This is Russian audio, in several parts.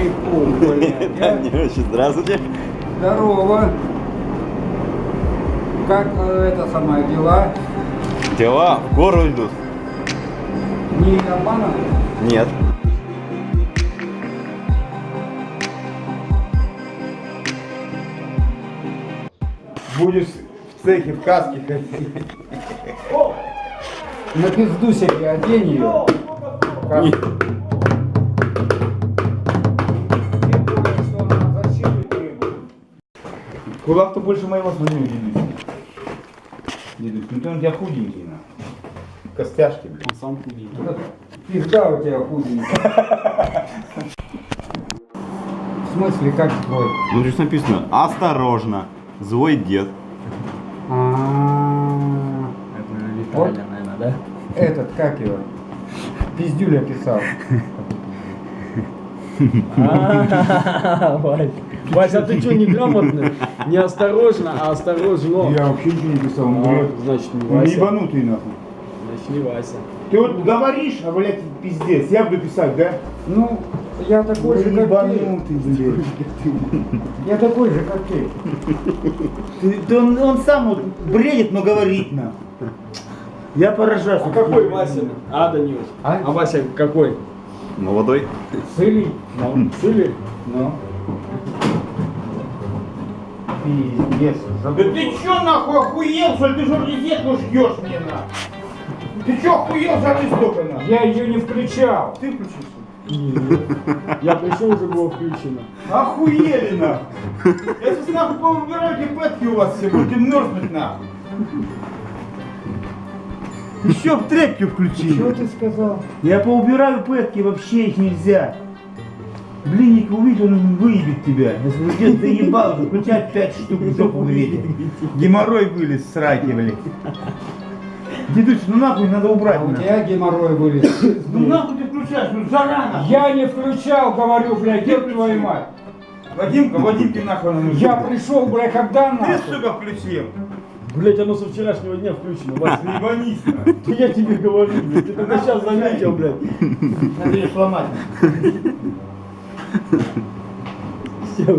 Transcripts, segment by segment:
чайку, блядь. Танюша, здравствуйте. Здорово. Как э, это самое дела? Дела в гору идут. Не обманом? Нет. Будешь в цехе в каске ходить. На пизду себе одень ее. Как- Кулак-то больше моего смотрю, дедусь. Дедусь, ну ты он у тебя худенький, на. Костяшки, блин. Вот Пизда у тебя худенькая. В смысле, как твой? Ну здесь написано осторожно. Злой дед. А, Это Вот. Виталя, наверное, да? Этот, как его? Пиздюля писал. А, Вась, а ты что, неграмотный? Неосторожно, а осторожно. Я вообще ничего не писал, он А, говорит, Значит, не Вася. ебанутый нахуй. Значит, не Вася. Ты вот говоришь, а, блядь, пиздец, я буду писать, да? Ну, я такой же, как ты. ебанутый, блядь. Я такой же, как ты. Ты- он, он сам вот бредит, но говорит нахуй. Я поражаюсь. А какой Вася? А, Данюш. А? А Вася какой? Молодой. Сыли. Ну, Сыли? Ну. Пиздец. Да ты чё нахуй охуел, что ли? Ты же розетку ждешь мне нахуй. Ты чё охуел, жары столько нахуй? Я ее не включал. Ты включишь? Нет. Я пришел, уже было включено. Охуели нахуй. Я сейчас нахуй поубираю эти пэтки у вас все, будете мерзнуть нахуй. Еще в Что включили. ты сказал? Я поубираю пэтки, вообще их нельзя. Блинник увидит, он выебет тебя. Если вы где-то доебал, то включать пять штук в жопу греть. Геморрой вылез с раки, блин. Дедусь, ну нахуй надо убрать. А у тебя геморрой вылез. Ну нахуй ты включаешь, ну жара нахуй. Я не включал, говорю, блядь, где твою мать? Вадимка, Вадимке нахуй надо. Я пришел, блядь, когда Ты, нахуй? сука, включил. Блять, оно со вчерашнего дня включено, Вася. Ебанись, нахуй. Я тебе говорю, блядь, ты только сейчас заметил, блядь. Надо ее сломать. Все,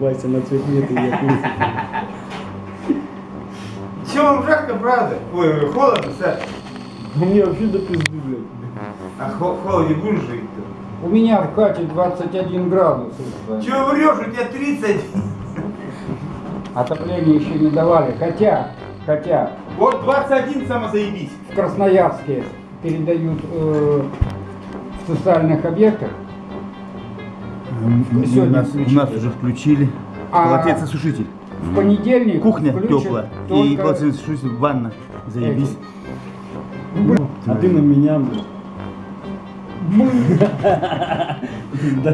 Вася на цвет нет, и я. Че вам жарко, правда? Ой, холодно, Саш? У меня вообще до пизды, блядь. А в холоде будешь жить-то? У меня в хате 21 градус. Че врешь, у тебя 30? Отопление еще не давали. Хотя, хотя Вот 21 само заебись. в Красноярске передают э, в социальных объектах. Сегодня включили. уже включили. А- Полотенцесушитель. В понедельник Кухня теплая. И полотенцесушитель, ванна. Заебись. А ты на меня. Да,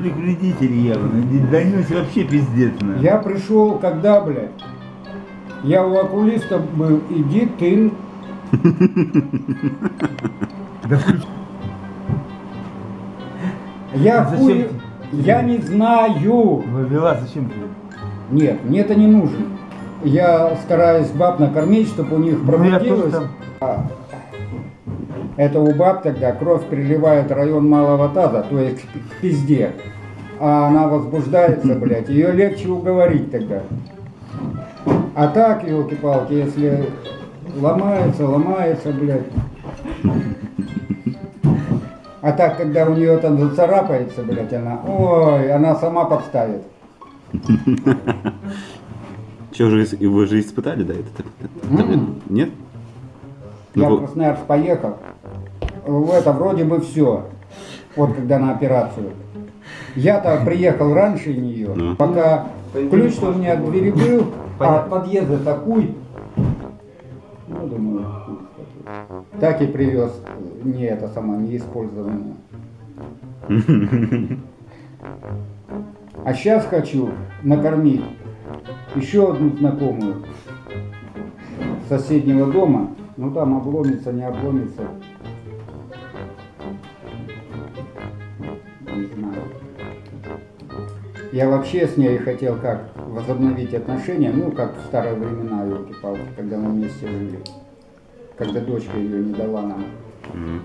ли вредители явно? Данюсь вообще пиздец. Я пришел, когда, блядь? Я у окулиста был, иди ты. Я зачем хуй, тебе? я не знаю. Вывела, зачем ты? Нет, мне это не нужно. Я стараюсь баб накормить, чтобы у них Ну, пробудилось. там. А, Это у баб тогда кровь переливает в район малого таза, то есть к к пизде. А она возбуждается, блядь, ее легче уговорить тогда. А так, елки-палки, если ломается, ломается, блядь. А так, когда у нее там зацарапается, блядь, она, ой, она сама подставит. Че же вы же испытали, да, это? Нет? Я Ну, в Красноярск поехал. В это вроде бы все. Вот когда на операцию. Я-то приехал раньше нее. Ну. Пока ключ у меня от двери был, а от подъезда такой. Ну, думаю. Так и привез. Не это сама, не использованное. А сейчас хочу накормить еще одну знакомую соседнего дома. Ну там обломится, не обломится. Не знаю. Я вообще с ней хотел как возобновить отношения, ну как в старые времена, елки-палки, когда мы вместе жили. Когда дочка ее не дала нам. Мгм.